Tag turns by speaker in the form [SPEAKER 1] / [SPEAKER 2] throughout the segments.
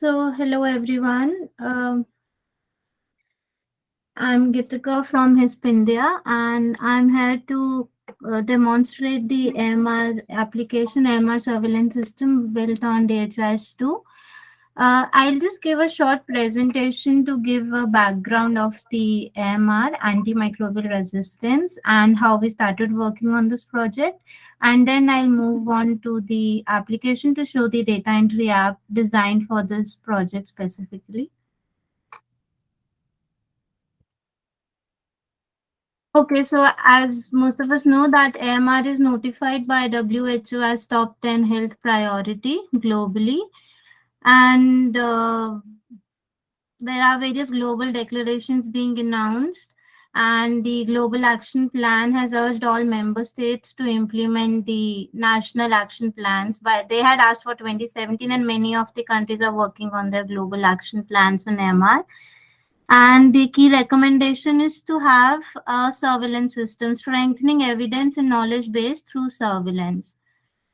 [SPEAKER 1] So, hello everyone. Um, I'm Gitika from HISP India and I'm here to uh, demonstrate the AMR application, AMR surveillance system built on DHIS2. Uh, I'll just give a short presentation to give a background of the AMR, antimicrobial resistance, and how we started working on this project. And then I'll move on to the application to show the data entry app designed for this project specifically. Okay, so as most of us know that AMR is notified by WHO as top 10 health priority globally. And uh, there are various global declarations being announced. And the global action plan has urged all member states to implement the national action plans. But they had asked for 2017 and many of the countries are working on their global action plans on mr and the key recommendation is to have a surveillance system, strengthening evidence and knowledge base through surveillance.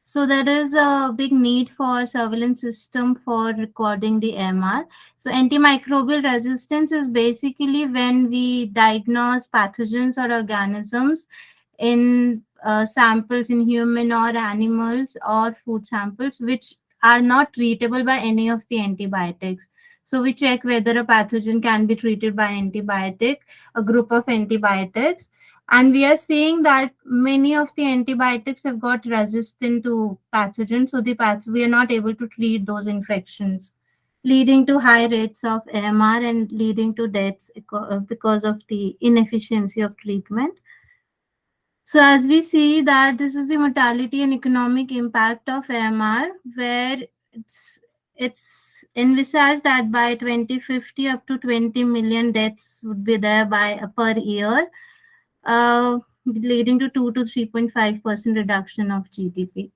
[SPEAKER 1] So there is a big need for surveillance system for recording the MR. So antimicrobial resistance is basically when we diagnose pathogens or organisms in uh, samples in human or animals or food samples which are not treatable by any of the antibiotics. So we check whether a pathogen can be treated by antibiotic, a group of antibiotics. And we are seeing that many of the antibiotics have got resistant to pathogens. So the path we are not able to treat those infections, leading to high rates of AMR and leading to deaths because of the inefficiency of treatment. So as we see that this is the mortality and economic impact of AMR, where it's it's envisaged that by 2050 up to 20 million deaths would be there by uh, per year uh, leading to 2 to 3.5 percent reduction of gdp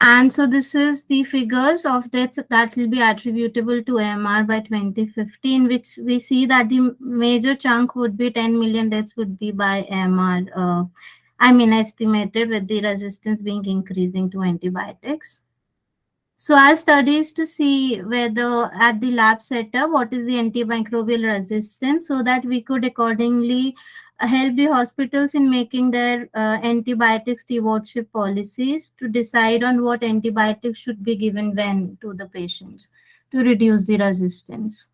[SPEAKER 1] and so this is the figures of deaths that will be attributable to AMR by 2015, which we see that the major chunk would be 10 million deaths would be by AMR. Uh, I mean, estimated with the resistance being increasing to antibiotics. So our studies to see whether at the lab setup, what is the antimicrobial resistance so that we could accordingly help the hospitals in making their uh, antibiotic stewardship policies to decide on what antibiotics should be given when to the patients to reduce the resistance.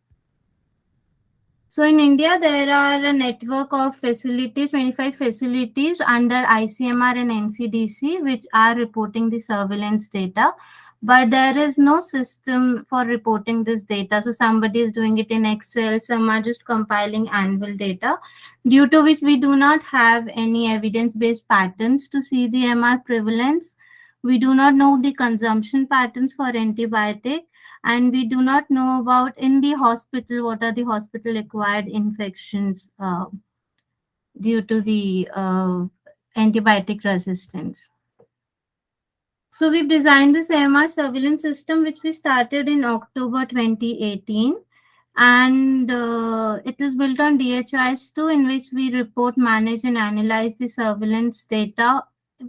[SPEAKER 1] So in India, there are a network of facilities, 25 facilities under ICMR and NCDC, which are reporting the surveillance data but there is no system for reporting this data. So somebody is doing it in Excel, some are just compiling annual data, due to which we do not have any evidence-based patterns to see the MR prevalence. We do not know the consumption patterns for antibiotic, and we do not know about in the hospital, what are the hospital-acquired infections uh, due to the uh, antibiotic resistance. So we've designed this AMR surveillance system, which we started in October 2018. And uh, it is built on DHIS2, in which we report, manage, and analyze the surveillance data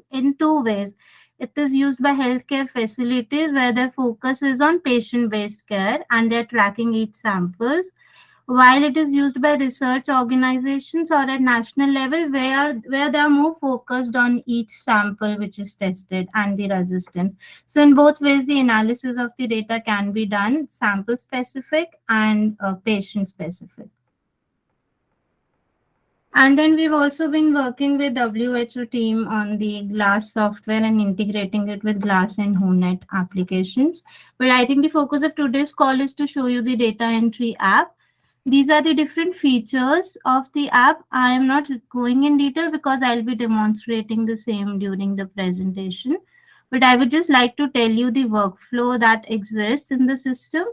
[SPEAKER 1] in two ways. It is used by healthcare facilities where their focus is on patient-based care and they're tracking each samples while it is used by research organizations or at national level where where they are more focused on each sample which is tested and the resistance. So in both ways the analysis of the data can be done sample specific and uh, patient specific. And then we've also been working with WHO team on the GLASS software and integrating it with GLASS and WHONET applications. But I think the focus of today's call is to show you the data entry app these are the different features of the app. I am not going in detail because I'll be demonstrating the same during the presentation. But I would just like to tell you the workflow that exists in the system.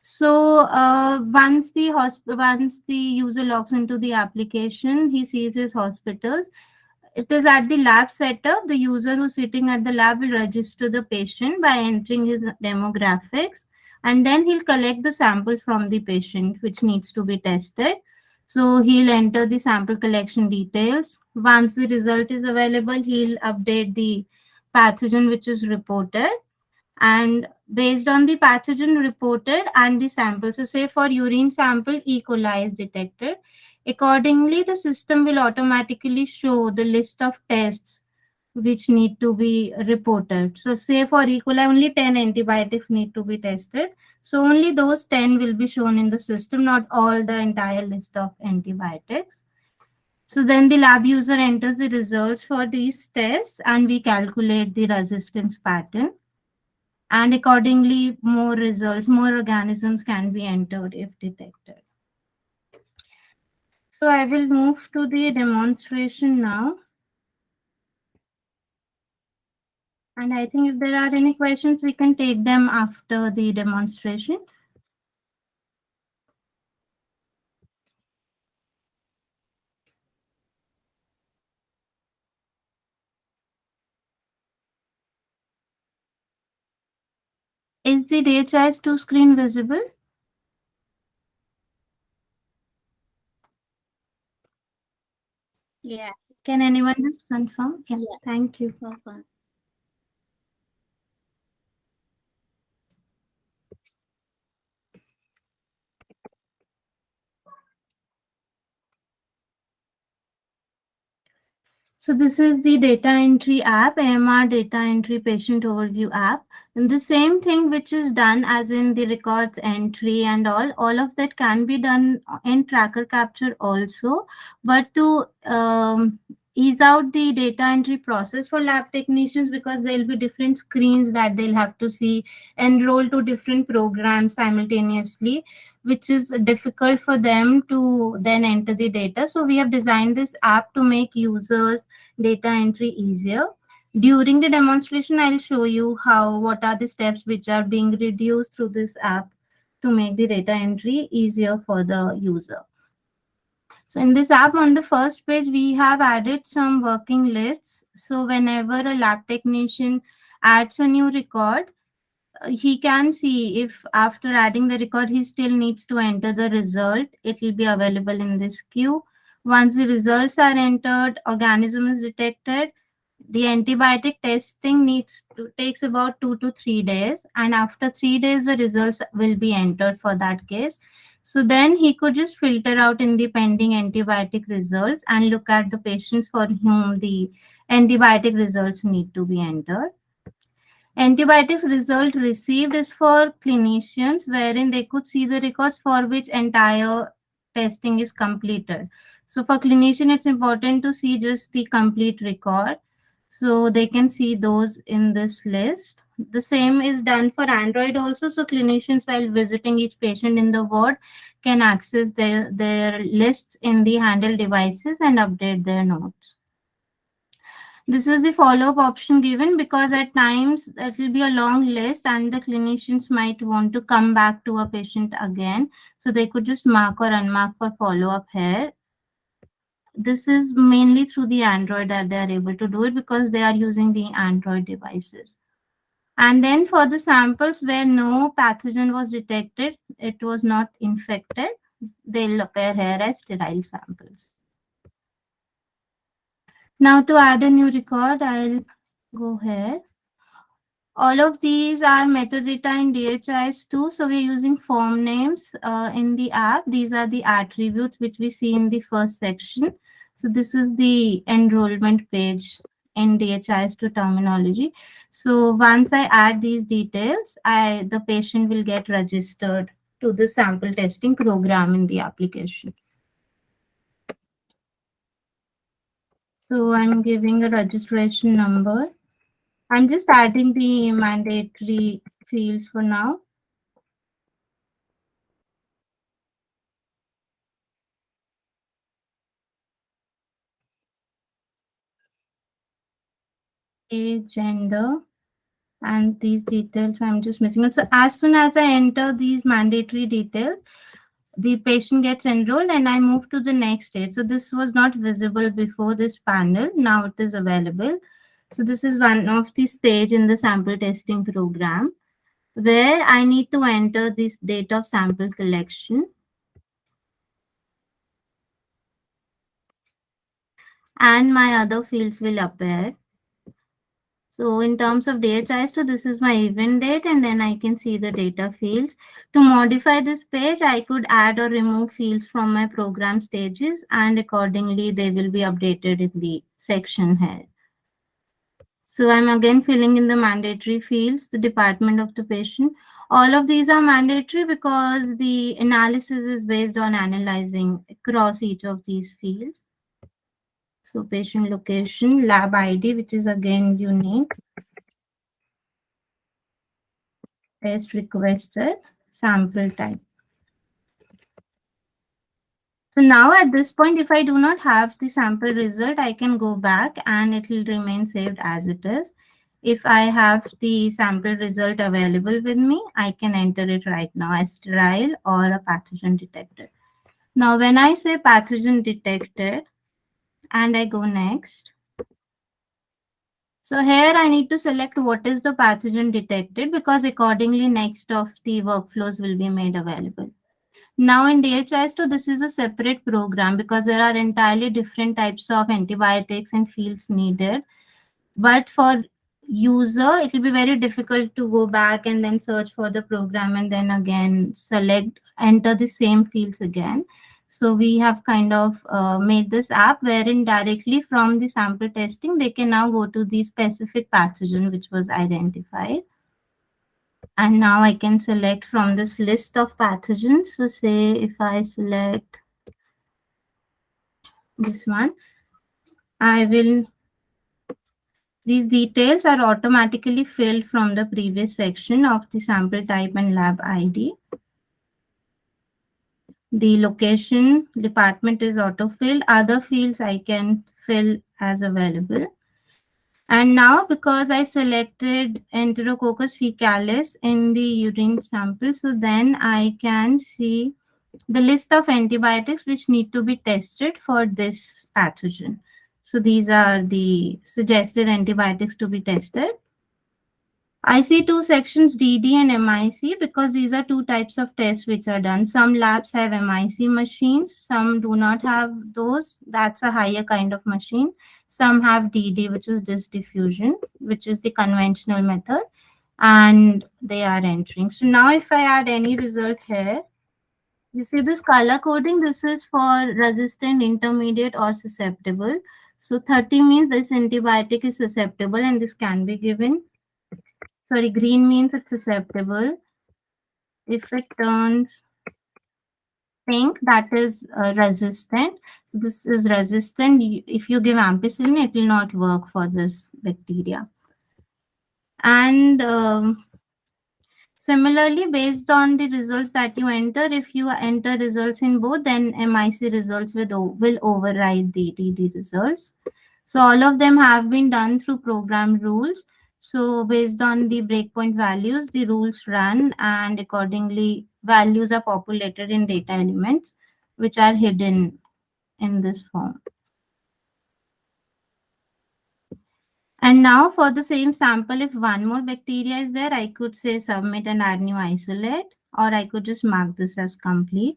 [SPEAKER 1] So uh, once the once the user logs into the application, he sees his hospitals. It is at the lab setup. The user who's sitting at the lab will register the patient by entering his demographics and then he'll collect the sample from the patient which needs to be tested so he'll enter the sample collection details once the result is available he'll update the pathogen which is reported and based on the pathogen reported and the sample. So say for urine sample, E. coli is detected. Accordingly, the system will automatically show the list of tests which need to be reported. So say for E. coli, only 10 antibiotics need to be tested. So only those 10 will be shown in the system, not all the entire list of antibiotics. So then the lab user enters the results for these tests and we calculate the resistance pattern. And accordingly, more results, more organisms can be entered if detected. So I will move to the demonstration now. And I think if there are any questions, we can take them after the demonstration. Is the DHIS2 screen visible?
[SPEAKER 2] Yes.
[SPEAKER 1] Can anyone just confirm? Yeah,
[SPEAKER 2] Yeah.
[SPEAKER 1] thank you.
[SPEAKER 2] Welcome.
[SPEAKER 1] So this is the data entry app, AMR data entry patient overview app. And the same thing which is done as in the records entry and all, all of that can be done in tracker capture also. But to um, ease out the data entry process for lab technicians because there'll be different screens that they'll have to see, and enroll to different programs simultaneously which is difficult for them to then enter the data. So we have designed this app to make users data entry easier. During the demonstration, I'll show you how what are the steps which are being reduced through this app to make the data entry easier for the user. So in this app on the first page, we have added some working lists. So whenever a lab technician adds a new record, uh, he can see if after adding the record he still needs to enter the result. It will be available in this queue. Once the results are entered organism is detected. The antibiotic testing needs to takes about two to three days. And after three days the results will be entered for that case so then he could just filter out in the pending antibiotic results and look at the patients for whom the antibiotic results need to be entered Antibiotics result received is for clinicians wherein they could see the records for which entire testing is completed. So for clinician, it's important to see just the complete record. So they can see those in this list. The same is done for Android also. So clinicians while visiting each patient in the ward can access their, their lists in the handheld devices and update their notes. This is the follow-up option given because at times it will be a long list and the clinicians might want to come back to a patient again. So they could just mark or unmark for follow-up here. This is mainly through the Android that they are able to do it because they are using the Android devices. And then for the samples where no pathogen was detected, it was not infected, they'll appear here as sterile samples. Now to add a new record, I'll go here. All of these are metadata in DHIS2. So we're using form names uh, in the app. These are the attributes which we see in the first section. So this is the enrollment page in DHIS2 terminology. So once I add these details, I the patient will get registered to the sample testing program in the application. So I'm giving a registration number. I'm just adding the mandatory fields for now. Age, gender, and these details I'm just missing it. So as soon as I enter these mandatory details, the patient gets enrolled and I move to the next stage. So this was not visible before this panel. Now it is available. So this is one of the stage in the sample testing program where I need to enter this date of sample collection. And my other fields will appear. So in terms of DHIS2, this is my event date and then I can see the data fields. To modify this page, I could add or remove fields from my program stages and accordingly they will be updated in the section here. So I'm again filling in the mandatory fields, the department of the patient. All of these are mandatory because the analysis is based on analyzing across each of these fields. So patient location, lab ID, which is again unique. Test requested, sample type. So now at this point, if I do not have the sample result, I can go back and it will remain saved as it is. If I have the sample result available with me, I can enter it right now as sterile or a pathogen detected. Now, when I say pathogen detected, and I go next. So here I need to select what is the pathogen detected because accordingly next of the workflows will be made available. Now in DHIS2, this is a separate program because there are entirely different types of antibiotics and fields needed. But for user, it will be very difficult to go back and then search for the program and then again select, enter the same fields again. So we have kind of uh, made this app wherein directly from the sample testing, they can now go to the specific pathogen which was identified. And now I can select from this list of pathogens. So say if I select this one, I will, these details are automatically filled from the previous section of the sample type and lab ID the location department is auto-filled. Other fields I can fill as available. And now because I selected Enterococcus faecalis in the urine sample, so then I can see the list of antibiotics which need to be tested for this pathogen. So these are the suggested antibiotics to be tested. I see two sections DD and MIC because these are two types of tests which are done. Some labs have MIC machines, some do not have those. That's a higher kind of machine. Some have DD, which is disk diffusion, which is the conventional method, and they are entering. So now if I add any result here, you see this color coding, this is for resistant, intermediate, or susceptible. So 30 means this antibiotic is susceptible and this can be given sorry, green means it's susceptible. If it turns pink, that is uh, resistant. So this is resistant. If you give ampicillin, it will not work for this bacteria. And um, similarly, based on the results that you enter, if you enter results in both, then MIC results will, will override the DD results. So all of them have been done through program rules. So based on the breakpoint values, the rules run and accordingly values are populated in data elements, which are hidden in this form. And now for the same sample, if one more bacteria is there, I could say submit and add new isolate, or I could just mark this as complete.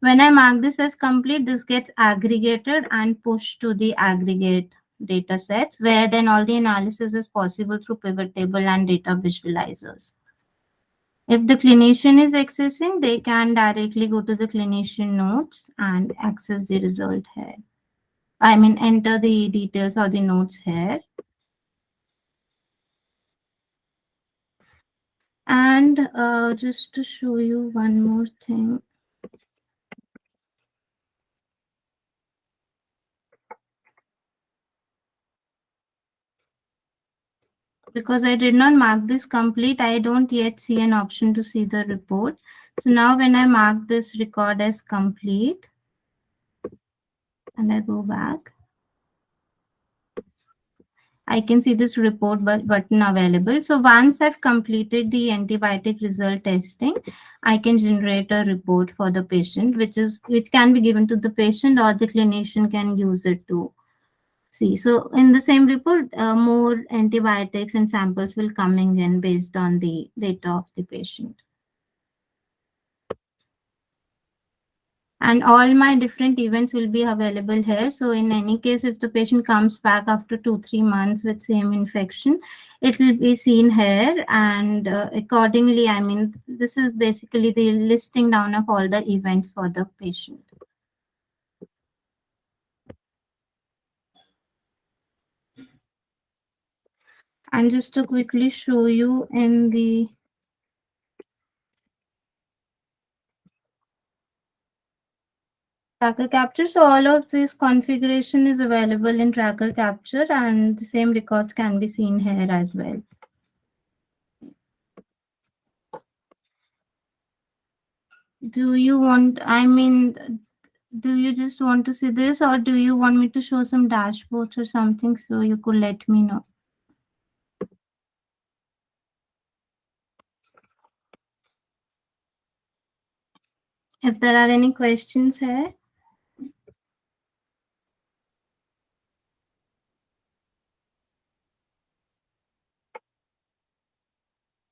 [SPEAKER 1] When I mark this as complete, this gets aggregated and pushed to the aggregate data sets where then all the analysis is possible through pivot table and data visualizers. If the clinician is accessing, they can directly go to the clinician notes and access the result here. I mean, enter the details or the notes here. And uh, just to show you one more thing. Because I did not mark this complete, I don't yet see an option to see the report. So now when I mark this record as complete, and I go back, I can see this report button available. So once I've completed the antibiotic result testing, I can generate a report for the patient, which is which can be given to the patient or the clinician can use it to see. So in the same report, uh, more antibiotics and samples will coming in based on the data of the patient. And all my different events will be available here. So in any case, if the patient comes back after two, three months with same infection, it will be seen here and uh, accordingly i mean this is basically the listing down of all the events for the patient and just to quickly show you in the tracker capture. So all of this configuration is available in tracker capture and the same records can be seen here as well. Do you want i mean do you just want to see this or do you want me to show some dashboards or something so you could let me know if there are any questions here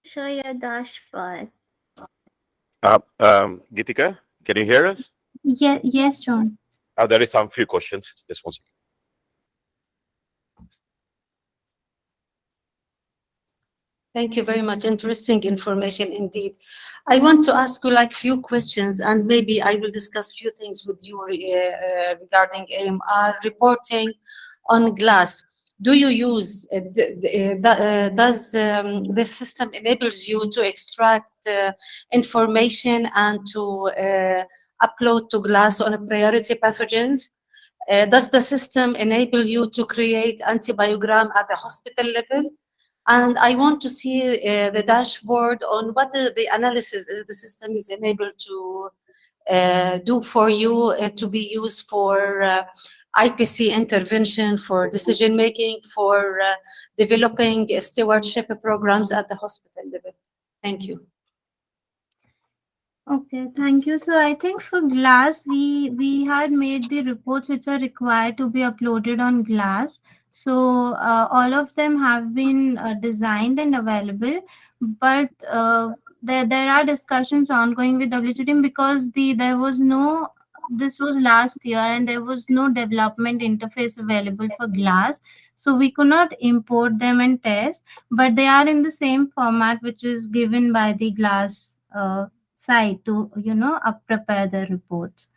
[SPEAKER 1] show your dashboard
[SPEAKER 2] Uh, um, Gitika, can you hear us?
[SPEAKER 1] yeah yes john
[SPEAKER 2] Uh, there is some few questions. Just one second.
[SPEAKER 3] Thank you very much. Interesting information indeed. I want to ask you like few questions and maybe I will discuss few things with you uh, uh, regarding AMR reporting on glass. Do you use, uh, the, uh, does um, this system enables you to extract uh, information and to uh, upload to glass on a priority pathogens? Uh, does the system enable you to create antibiogram at the hospital level? And I want to see uh, the dashboard on what the, the analysis uh, the system is enabled to uh, do for you uh, to be used for uh, IPC intervention, for decision making, for uh, developing stewardship programs at the hospital level. Thank you.
[SPEAKER 1] Okay, thank you. So I think for Glass, we we had made the reports which are required to be uploaded on Glass. So uh, all of them have been uh, designed and available, but uh, there there are discussions ongoing with WHO team because the there was no this was last year and there was no development interface available for Glass, so we could not import them and test. But they are in the same format which is given by the Glass. Uh, site to you know up prepare the reports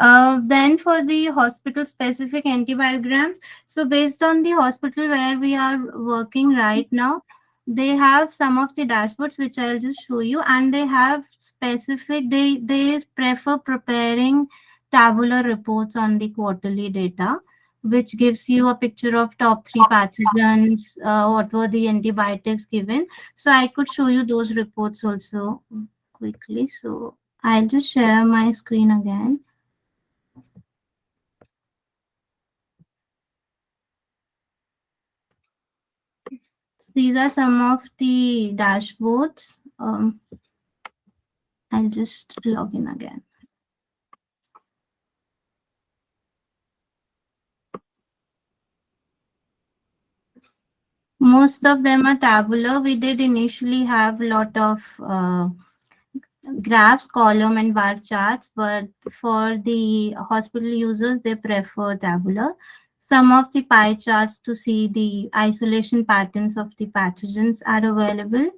[SPEAKER 1] uh, then for the hospital specific antibiograms so based on the hospital where we are working right now they have some of the dashboards which i'll just show you and they have specific they they prefer preparing tabular reports on the quarterly data which gives you a picture of top three pathogens uh, what were the antibiotics given so i could show you those reports also quickly. So I'll just share my screen again. These are some of the dashboards. Um, I'll just log in again. Most of them are tabular. We did initially have a lot of uh, graphs, column and bar charts, but for the hospital users, they prefer tabular. Some of the pie charts to see the isolation patterns of the pathogens are available.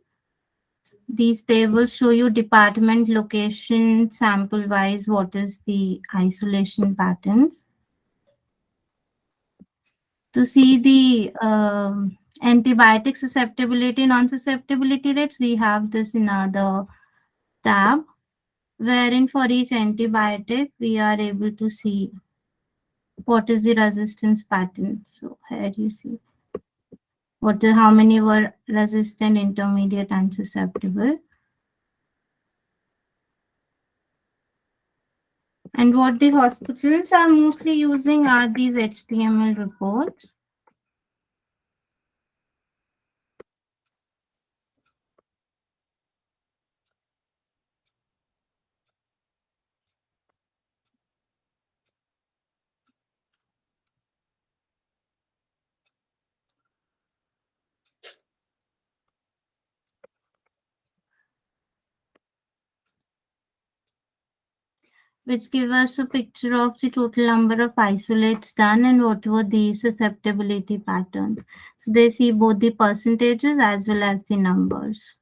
[SPEAKER 1] These tables show you department, location, sample-wise, what is the isolation patterns. To see the um, antibiotic susceptibility, non-susceptibility rates, we have this in other tab wherein for each antibiotic we are able to see what is the resistance pattern. So here you see what is, how many were resistant, intermediate, and susceptible. And what the hospitals are mostly using are these HTML reports. Which give us a picture of the total number of isolates done and what were the susceptibility patterns. So they see both the percentages as well as the numbers.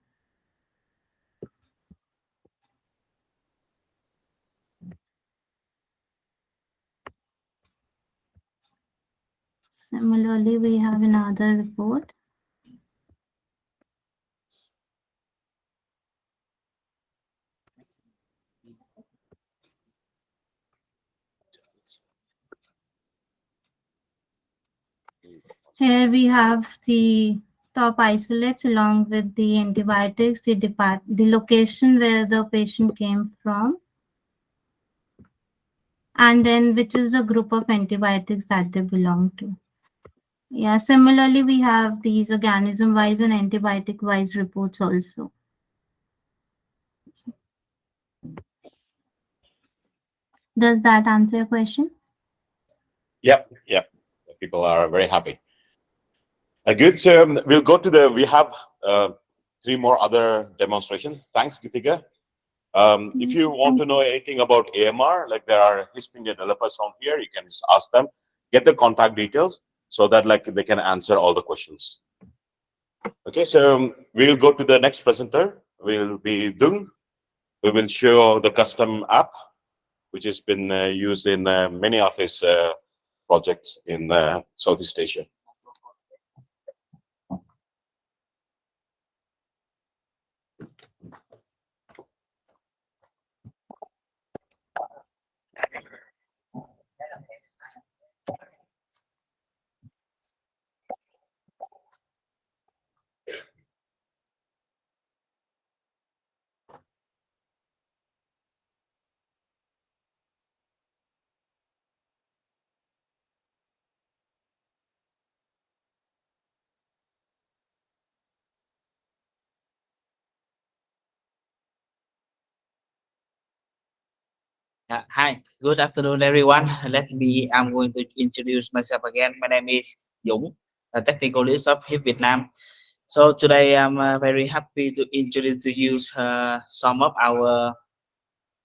[SPEAKER 1] Similarly, we have another report. Here we have the top isolates along with the antibiotics, the depart the location where the patient came from, and then which is the group of antibiotics that they belong to. Yeah, similarly, we have these organism-wise and antibiotic-wise reports also. Does that answer your question?
[SPEAKER 2] Yep, yep. People are very happy. Good. So um, we'll go to the. We have uh, three more other demonstrations. Thanks, Gitika. Um, if you want to know anything about AMR, like there are HISP developers from here, you can just ask them, get the contact details so that like they can answer all the questions. Okay, so um, we'll go to the next presenter. Will be Dung. We will show the custom app, which has been uh, used in uh, many of his uh, projects in uh, Southeast Asia.
[SPEAKER 4] Uh, hi, good afternoon, everyone. Let me, I'm going to introduce myself again. My name is Dũng, a technical lead of HISP Vietnam. So today I'm uh, very happy to introduce to you uh, some of our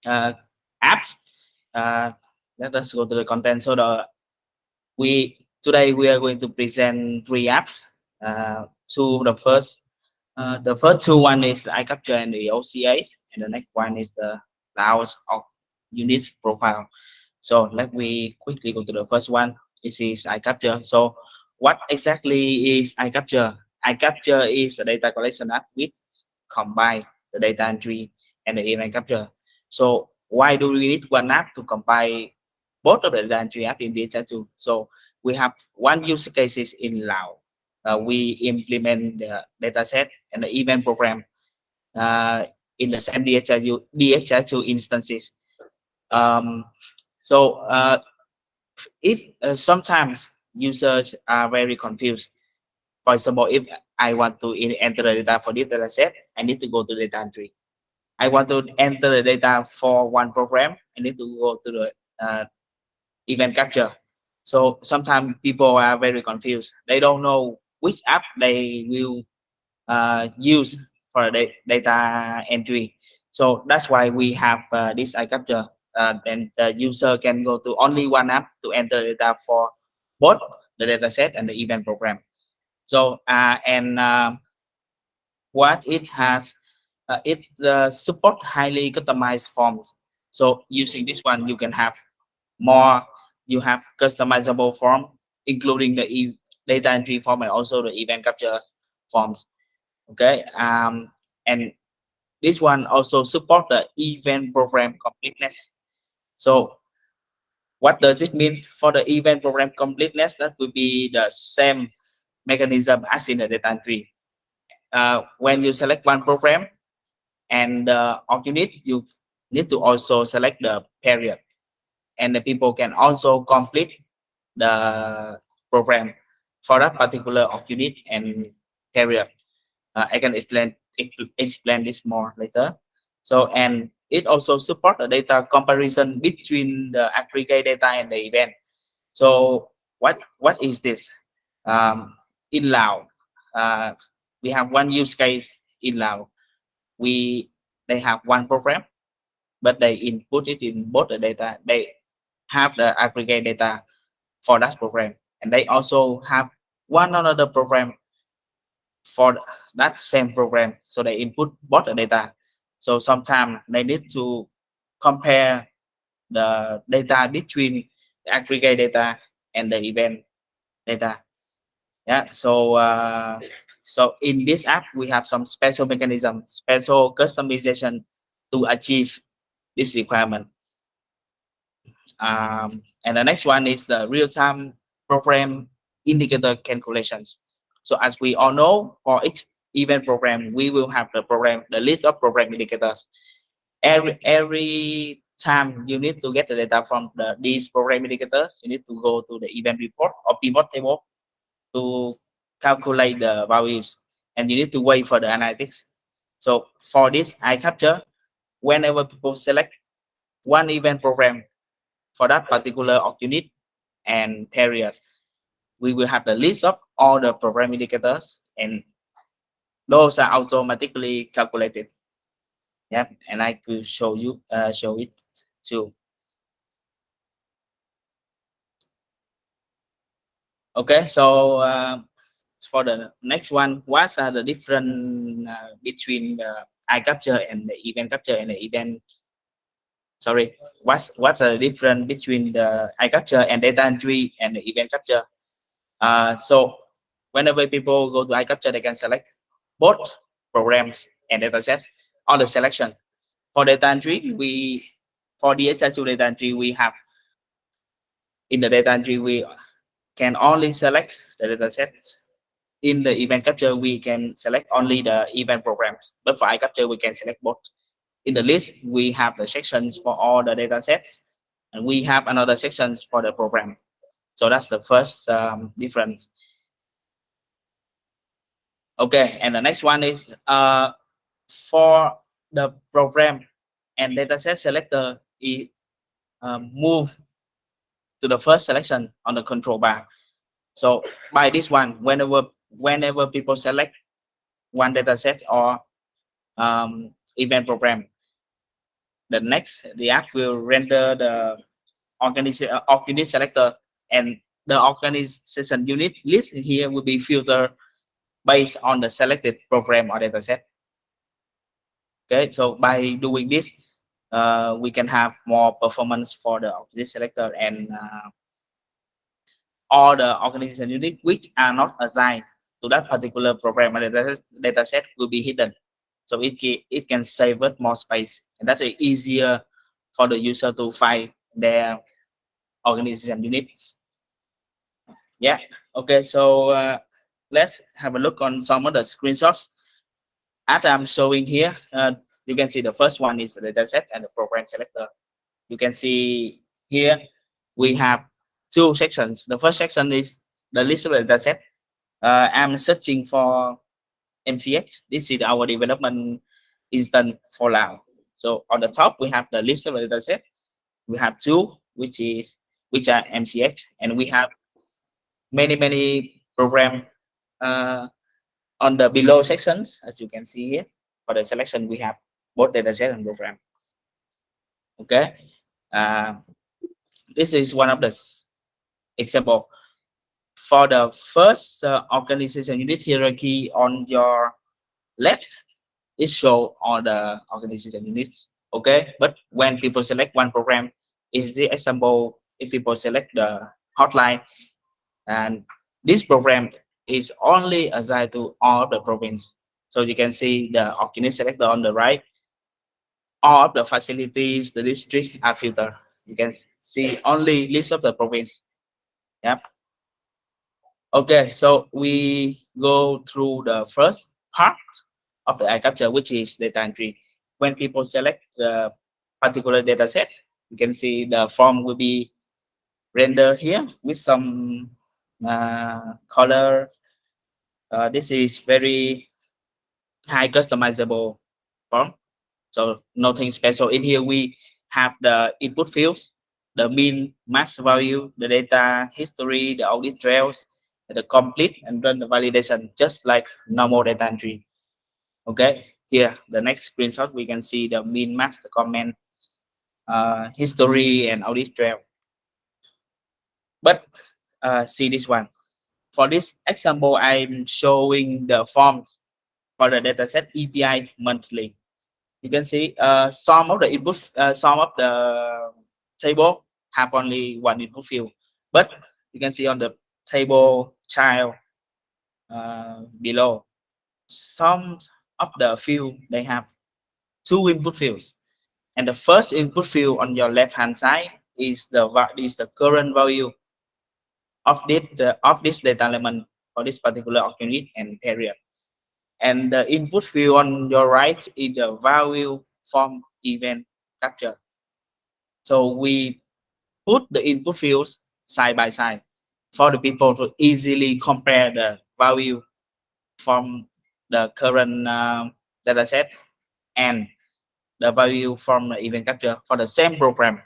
[SPEAKER 4] uh, apps. Uh, let us go to the content. So the, we today we are going to present three apps. Uh, two, the first, the first two one is iCapture and the OCA, and the next one is the Laos of unit profile. So let me quickly go to the first one. This is iCapture. So what exactly is iCapture? iCapture is a data collection app which combine the data entry and the event capture. So why do we need one app to combine both of the data entry app in data tool? So we have one use cases in Lao. Uh, we implement the data set and the event program uh, in the same DHIS2, DHIS2 instances. Um, so uh, if uh, sometimes users are very confused. For example, if I want to enter the data for this data set, I need to go to data entry. I want to enter the data for one program, I need to go to the uh, event capture. So sometimes people are very confused. They don't know which app they will uh, use for the data entry. So that's why we have uh, this iCapture uh, then the user can go to only one app to enter data for both the data set and the event program. So uh, and uh, what it has, uh, it support highly customized forms. So using this one, you can have more. You have customizable form, including the e data entry form and also the event capture forms. Okay, um, and this one also support the event program completeness. So what does it mean for the event program completeness? That will be the same mechanism as in the data entry. Uh, when you select one program and uh, unit, you need to also select the period. And the people can also complete the program for that particular unit and period. Uh, I can explain explain this more later. So and it also support the data comparison between the aggregate data and the event. So what what is this? Um, in Lao, uh, we have one use case in Lao. We they have one program, but they input it in both the data. They have the aggregate data for that program, and they also have one another program for that same program. So they input both the data. So sometimes they need to compare the data between the aggregate data and the event data. Yeah. So uh, so in this app we have some special mechanism, special customization to achieve this requirement. Um, and the next one is the real-time program indicator calculations. So as we all know, for each event program, we will have the program, the list of program indicators. Every every time you need to get the data from the, these program indicators, you need to go to the event report or pivot table to calculate the values, and you need to wait for the analytics. So for this iCapture whenever people select one event program for that particular unit and period, we will have the list of all the program indicators and those are automatically calculated. Yep, and I could show you uh, show it too. Okay, so uh, for the next one, what are the different uh, between the capture and the event capture and the event? Sorry, what's what's the difference between the iCapture and data entry and the event capture? Uh, so whenever people go to iCapture, they can select both programs and datasets on the selection. For data entry, we for DHIS2 data entry, we have in the data entry, we can only select the dataset. In the event capture, we can select only the event programs. But for iCapture, we can select both. In the list, we have the sections for all the datasets, and we have another sections for the program. So that's the first um, difference. Okay, and the next one is uh, for the program and dataset selector, it um, move to the first selection on the control bar. So by this one, whenever whenever people select one dataset or um, event program, the next the app will render the organization uh, unit selector and the organization unit list here will be filtered based on the selected program or dataset. Okay, so by doing this, uh, we can have more performance for the this selector and uh, all the organization unit which are not assigned to that particular program or data, data set will be hidden. So it can, it can save more space and that's easier for the user to find their organization units. Yeah, okay, so uh, let's have a look on some of the screenshots. As I'm showing here, uh, you can see the first one is the dataset and the program selector. You can see here we have two sections. The first section is the list of the dataset. Uh, I'm searching for MCX. This is our development instance for now. So on the top we have the list of the dataset. We have two, which is which are MCX, and we have many many program uh, on the below sections, as you can see here. For the selection, we have both dataset and program. Okay, uh, this is one of the example. For the first uh, organization unit hierarchy on your left, it show all the organization units. Okay, but when people select one program, is the example if people select the hotline, and this program is only assigned to all the province. So you can see the unit selector on the right all the facilities, the district are filtered. You can see only list of the province. Yep. Okay, so we go through the first part of the iCapture, which is data entry. When people select the particular data set, you can see the form will be rendered here with some color. Uh, this is very high customizable form. So nothing special in here. We have the input fields, the mean, max value, the data history, the audit trails, the complete, and run the validation, just like normal data entry. Okay, here the next screenshot we can see the mean, max, the comment, uh, history and audit trail. But uh, see this one. For this example, I'm showing the forms for the dataset EPI monthly. You can see uh, some of the input, uh, some of the table have only one input field, but you can see on the table child uh, below, some of the field they have two input fields, and the first input field on your left hand side is the is the current value of this the, of this data element for this particular unit and period. And the input field on your right is the value from event capture. So we put the input fields side by side for the people to easily compare the value from the current uh, data set and the value from the event capture for the same program.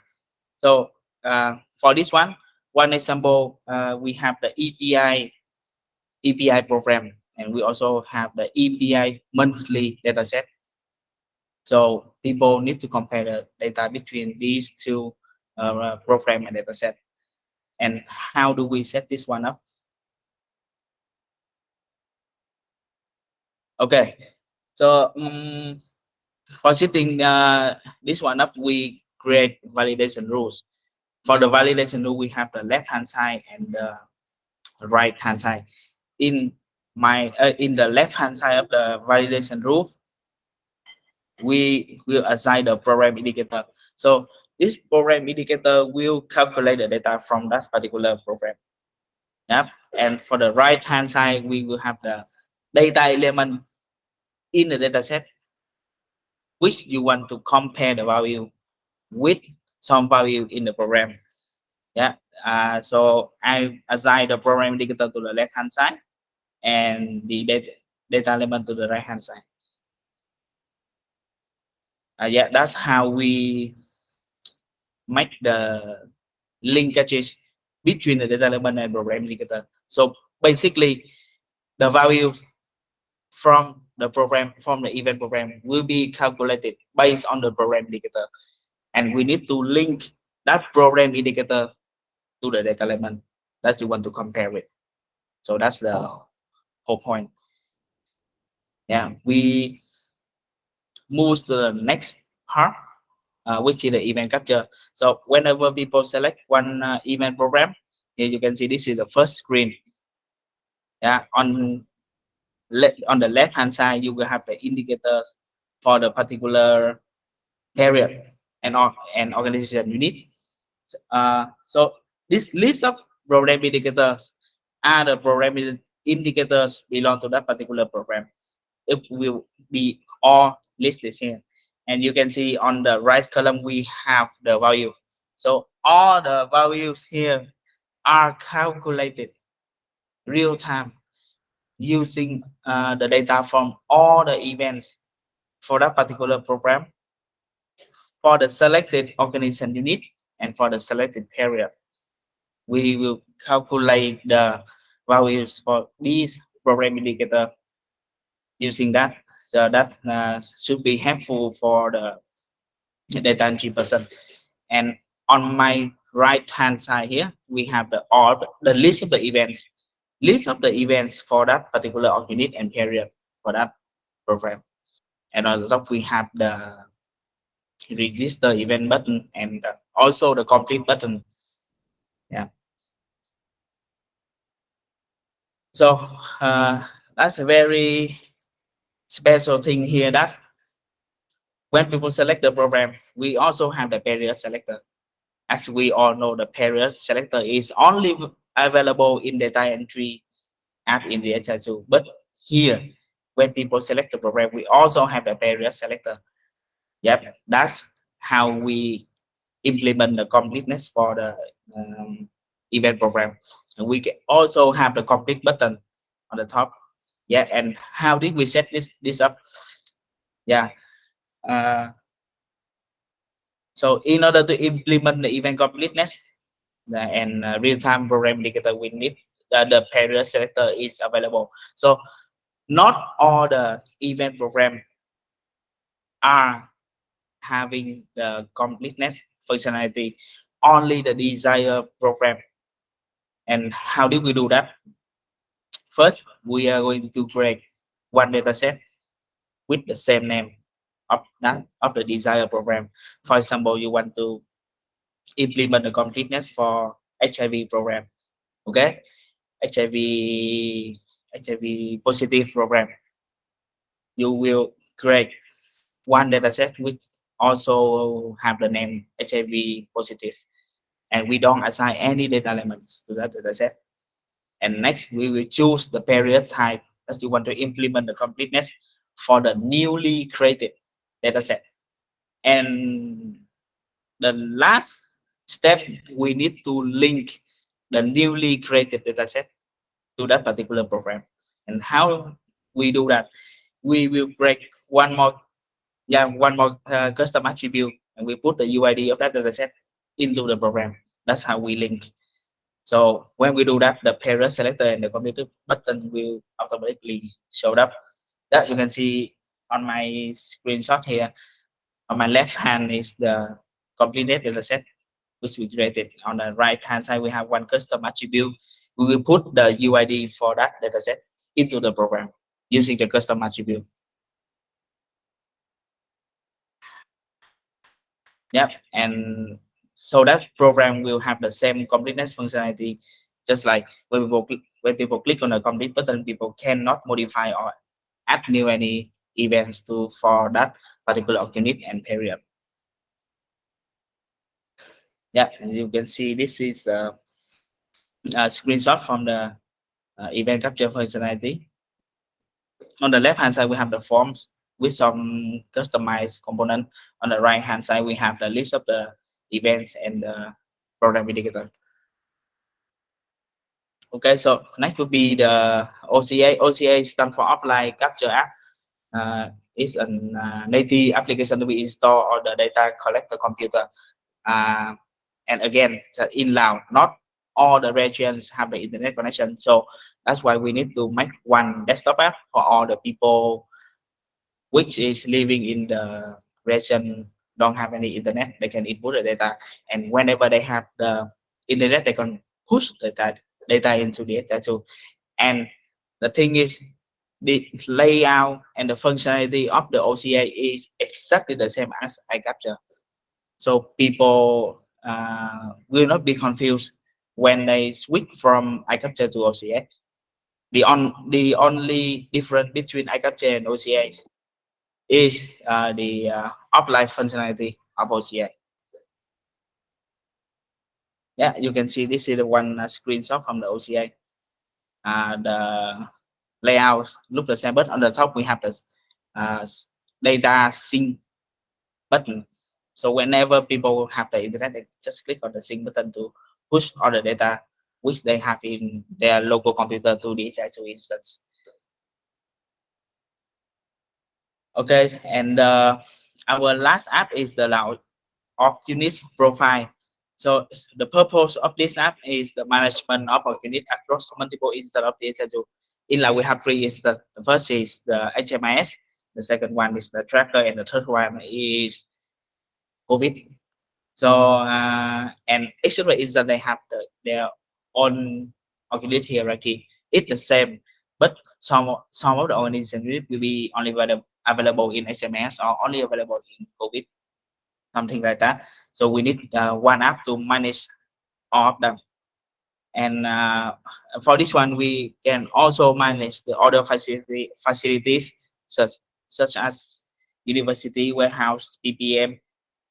[SPEAKER 4] So uh, for this one, one example, uh, we have the EPI EPI program, and we also have the EPI monthly data set. So people need to compare the data between these two uh, program and data set. And how do we set this one up? Okay, so um, for setting uh, this one up, we create validation rules. For the validation rule, we have the left hand side and the right hand side. In my uh, in the left hand side of the validation rule, we will assign the program indicator. So this program indicator will calculate the data from that particular program. Yep. And for the right hand side, we will have the data element in the data set which you want to compare the value with some value in the program. Yeah. Uh, so I assign the program indicator to the left hand side and the data, data element to the right hand side. Uh, yeah, that's how we make the linkages between the data element and program indicator. So basically, the value from the program from the event program will be calculated based on the program indicator and we need to link that program indicator to the data element that you want to compare with. So that's the whole point. Yeah we move to the next part uh, which is the event capture. So whenever people select one uh, event program here you can see this is the first screen. Yeah on on the left hand side you will have the indicators for the particular period and and organization unit uh, so this list of program indicators are the program indicators belong to that particular program. It will be all listed here. And you can see on the right column we have the value. So all the values here are calculated real time using uh, the data from all the events for that particular program for the selected organization unit and for the selected period. We will calculate the values for these program indicator using that. So that uh, should be helpful for the data entry person. And on my right hand side here, we have the all the list of the events list of the events for that particular unit and period for that program. And on the top, we have the register event button and also the complete button. Yeah. So uh, that's a very special thing here that when people select the program, we also have the period selector. As we all know, the period selector is only available in the data entry app in the DHIS2. But here, when people select the program, we also have the period selector. Yep, that's how we implement the completeness for the um, event program. And we can also have the complete button on the top. Yeah, and how did we set this this up? Yeah. Uh, so in order to implement the event completeness, the, and uh, real-time program indicator we need uh, the period selector is available so not all the event program are having the completeness functionality only the desired program. And how do we do that? First, we are going to create one data set with the same name of that of the desired program. For example, you want to implement the completeness for HIV program. Okay, HIV HIV positive program. You will create one data set which also have the name HIV positive and we don't assign any data elements to that data set. And next, we will choose the period type that you want to implement the completeness for the newly created data set. And the last step, we need to link the newly created data set to that particular program. And how we do that? We will break one more, yeah, one more uh, custom attribute, and we put the UID of that data set into the program. That's how we link. So when we do that, the period selector and the complete button will automatically show up. That you can see on my screenshot here. On my left hand is the completed data set, which we created. On the right hand side, we have one custom attribute. We will put the UID for that data set into the program using the custom attribute. Yep, and so that program will have the same completeness functionality just like when people click, when people click on the complete button people cannot modify or add new any events to for that particular unit and period. Yeah as you can see this is a, a screenshot from the uh, event capture functionality. On the left hand side we have the forms with some customized component on the right hand side we have the list of the events and the program indicator. Okay, so next will be the OCA. OCA stands for Offline Capture App. Uh, it's a uh, native application to be installed on the data collector computer. Uh, and again, in Lao, not all the regions have the internet connection. So that's why we need to make one desktop app for all the people which is living in the region don't have any internet, they can input the data. And whenever they have the internet, they can push the data, data into the data tool. And the thing is, the layout and the functionality of the OCA is exactly the same as iCapture. So people uh, will not be confused when they switch from iCapture to OCA. The, on, the only difference between iCapture and OCA is is uh, the uh, functionality of OCA. Yeah, you can see this is the one uh, screenshot from the OCA. Uh, the layout look the same, but on the top we have the uh, data sync button. So whenever people have the internet, they just click on the sync button to push all the data which they have in their local computer to the DHIS2 instance. Okay, and uh, our last app is the Lao profile. So the purpose of this app is the management of unit across multiple instances of the. In Lao, we have three instances. The first is the HMIS, the second one is the tracker, and the third one is COVID. So uh, and of the instance they have the, their own unit hierarchy. It's the same, but some some of the organizations will be only available available in HMIS or only available in COVID, something like that. So we need uh, one app to manage all of them. And uh, for this one, we can also manage the other facility, facilities such, such as university, warehouse, PPM,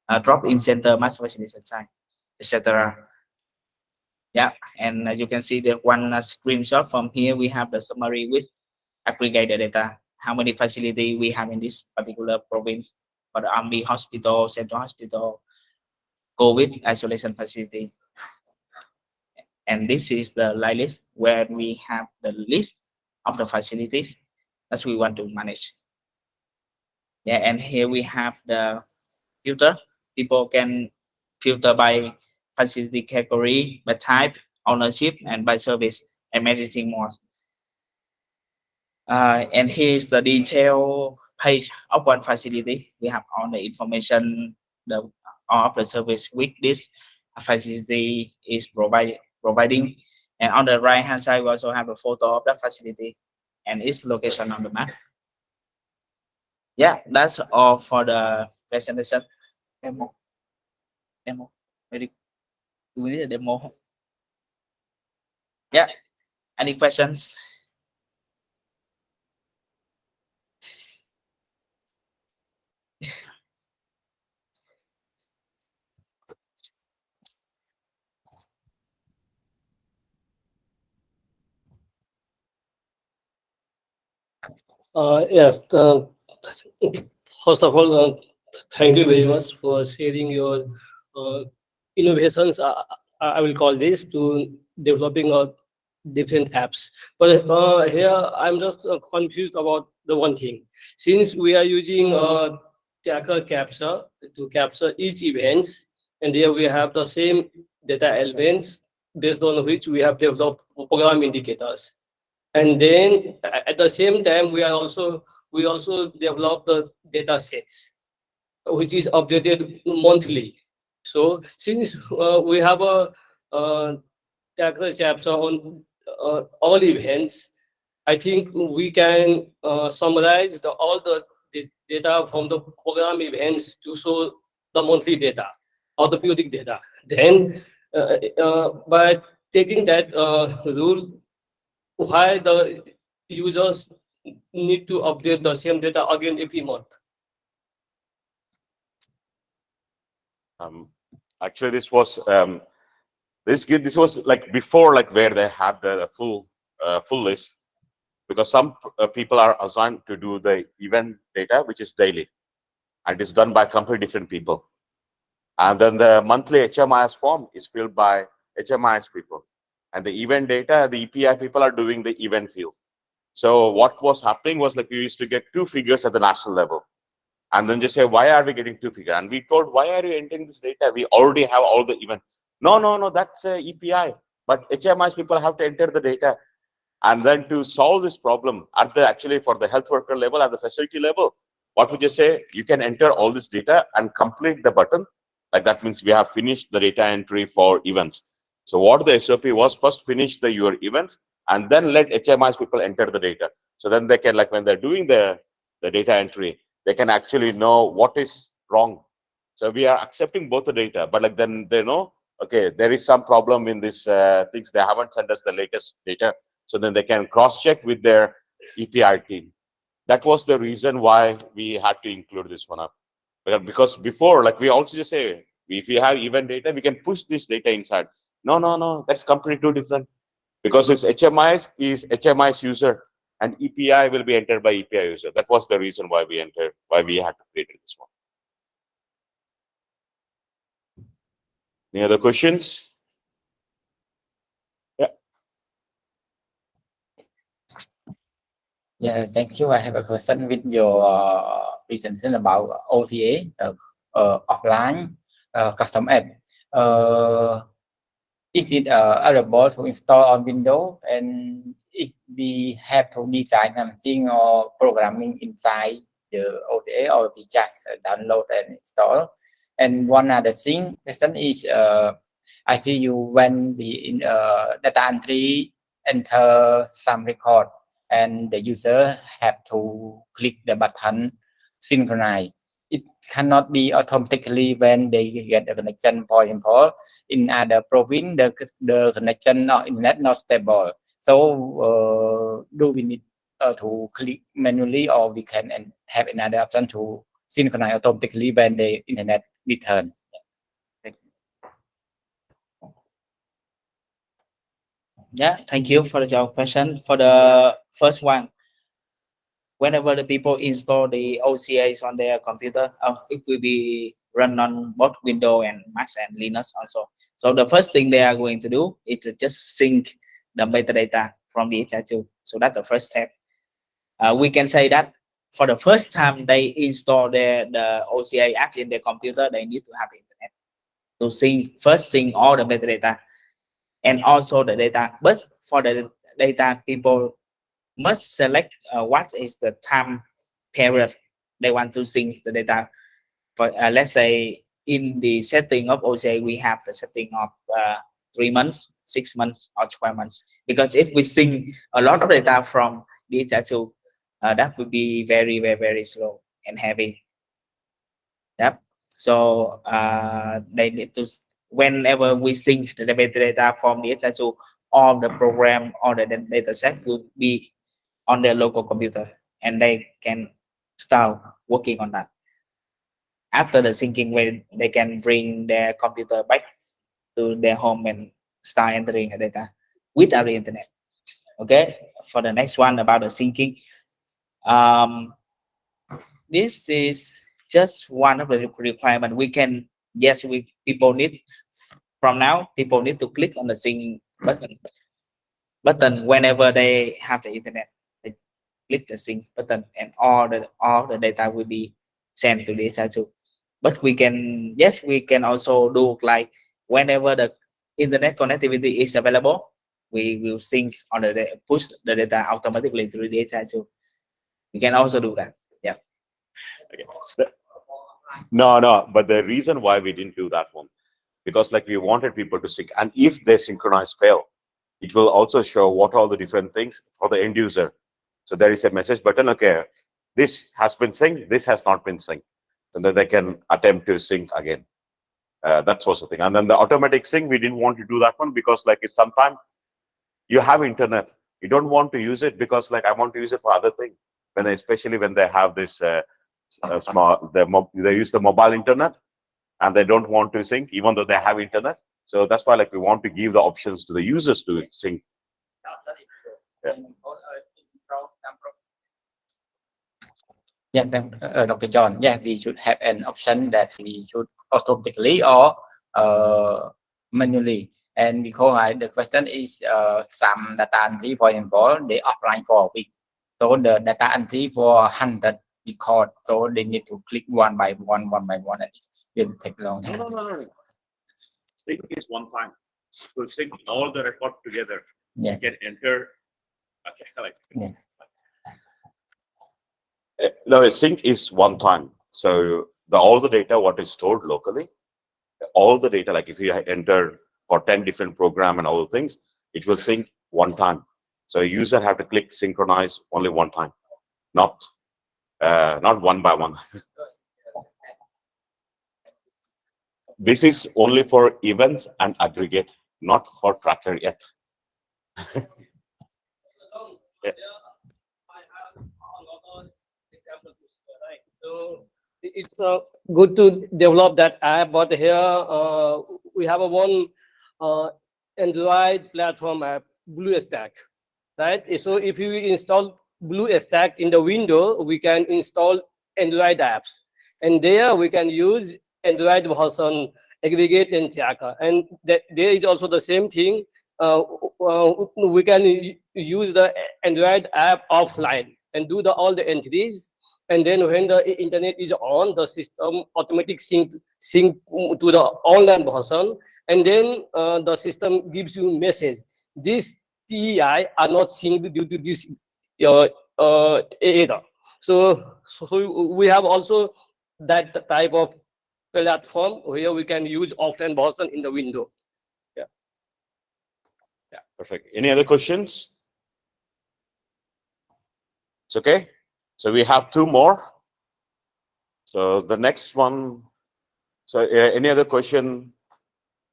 [SPEAKER 4] uh, drop-in center, mass vaccination site, etc. Yeah, and as you can see the one uh, screenshot from here, we have the summary with aggregated data how many facility we have in this particular province for the army hospital, central hospital, COVID isolation facility. And this is the list where we have the list of the facilities that we want to manage. Yeah, and here we have the filter. People can filter by facility category, by type, ownership, and by service, and many more. Uh, and here's the detail page of one facility. We have all the information the of the service which this facility is provide, providing. And on the right hand side, we also have a photo of the facility and its location on the map. Yeah, that's all for the presentation. Demo. Demo. Very we need a demo. Yeah. Any questions?
[SPEAKER 5] Uh, yes, uh, first of all, uh, thank you very much for sharing your uh, innovations. Uh, I will call this to developing uh, different apps. But uh, here I'm just uh, confused about the one thing. Since we are using uh, Tracker capture to capture each events, and here we have the same data elements based on which we have developed program indicators. And then at the same time, we are also we also develop the data sets, which is updated monthly. So since uh, we have a uh, chapter on uh, all events, I think we can uh, summarize the, all the da- data from the program events to show the monthly data or the periodic data. Then uh, uh, by taking that uh, rule, why the users need to update the same data again every month?
[SPEAKER 2] Um, actually, this was um, this this was like before, like where they had the, the full uh, full list, because some uh, people are assigned to do the event data, which is daily, and it's done by completely different people. And then the monthly HMIS form is filled by HMIS people, and the event data, the EPI people are doing the event field. So what was happening was like we used to get two figures at the national level. And then just say why are we getting two figures? and we told why are you entering this data? We already have all the event. No no no that's a epi but hmis people have to enter the data and then to solve this problem at the actually for the health worker level at the facility level what would you say? You can enter all this data and complete the button. Like that means we have finished the data entry for events so what the sop was first finish the your events and then let hmis people enter the data so then they can like when they're doing the the data entry they can actually know what is wrong. So we are accepting both the data, but like then they know, okay, there is some problem in this uh, things. They haven't sent us the latest data. So then they can cross check with their EPI team. That was the reason why we had to include this one up. Because- Because before, like we also just say, if we have event data, we can push this data inside. No, no, no, that's completely different. Because this HMIs is HMI's user and EPI will be entered by EPI user. That was the reason why we entered, why we had to create this one. Any other questions?
[SPEAKER 6] Yeah. Yeah, thank you. I have a question with your uh, presentation about OCA, uh, uh, offline uh, custom app. Uh, is it uh, available to install on Windows? And if we have to design something or programming inside the OCA, or we just uh, download and install? And one other thing, question is, uh, I see you when we in uh, data entry enter some record and the user have to click the button synchronize. It cannot be automatically when they get the connection, for example, in other province, the, the connection or internet not stable. So uh, do we need uh, to click manually or we can and have another option to synchronize automatically when the internet return?
[SPEAKER 4] Yeah, thank you for your question. For the first one, whenever the people install the OCAs on their computer, uh, it will be run on both Windows and Mac and Linux also. So the first thing they are going to do is to just sync the metadata from the DHIS2. So that's the first step. Uh, we can say that for the first time they install the, the OCA app in their computer, they need to have internet to sync first sync all the metadata and also the data. But for the data, people must select uh, what is the time period they want to sync the data. But uh, let's say in the setting of OCA, we have the setting of uh, three months, six months, or 12 months. Because if we sync a lot of data from DHIS2, uh, that would be very, very, very slow and heavy. Yep. So uh, they need to, whenever we sync the metadata from DHIS2, all the program or the da- data set will be on their local computer and they can start working on that. After the syncing, when they can bring their computer back to their home and start entering the data without the internet. Okay, for the next one about the syncing, um, this is just one of the requirement. We can yes, we people need from now people need to click on the sync button button whenever they have the internet. Click the sync button and all the all the data will be sent to the DHIS2. But we can yes, we can also do like whenever the internet connectivity is available, we will sync on the push the data automatically through the DHIS2. We can also do that. Yeah.
[SPEAKER 2] Okay. No, no, but the reason why we didn't do that one, because like we wanted people to sync, and if they synchronize fail, it will also show what all the different things for the end user. So there is a message button, okay, this has been synced, this has not been synced. And then they can attempt to sync again. Uh, that was the thing. And then the automatic sync, we didn't want to do that one because like it's sometimes you have internet, you don't want to use it because like I want to use it for other things. When especially when they have this uh, uh, small, the they use the mobile internet and they don't want to sync even though they have internet. So that's why like we want to give the options to the users to sync. Yeah.
[SPEAKER 6] Yeah, thank, uh, Dr. John. Yeah, we should have an option that we should automatically or uh, manually. And because I, the question is uh, some data entry, for example, they offline for a week. So the data entry for 100 record, so they need to click one by one, one by one, and it will take long.
[SPEAKER 2] No, no, no, no. Sync is one time. To sync all the record together.
[SPEAKER 6] Yeah.
[SPEAKER 2] You can enter. Okay, like.
[SPEAKER 6] Yeah.
[SPEAKER 2] Uh, No, sync is one time. So the, all the data, what is stored locally, all the data, like if you enter for ten different program and all the things, it will sync one time. So a user have to click synchronize only one time, not, uh, not one by one. This is only for events and aggregate, not for tracker yet.
[SPEAKER 5] So it's uh, good to develop that app, but here uh, we have a one uh, Android platform app, BlueStack, right? So if you install BlueStack in the window, we can install Android apps, and there we can use Android version aggregate and tracker, and there is also the same thing. Uh, uh, we can use the Android app offline and do the all the entries and then when the internet is on the system automatic sync sync to the online version and then uh, the system gives you message this ti are not synced due to this uh, uh, error so so we have also that type of platform where we can use offline version in the window
[SPEAKER 2] Yeah. Yeah, perfect. Any other questions? It's okay. So we have two more. So the next one, so uh, any other question?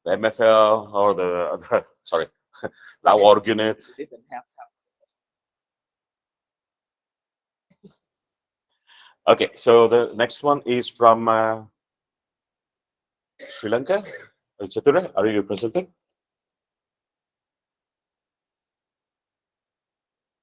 [SPEAKER 2] The MFL or the, other sorry?
[SPEAKER 4] Didn't have.
[SPEAKER 2] Okay, so the next one is from uh, Sri Lanka. Chatura, are you presenting?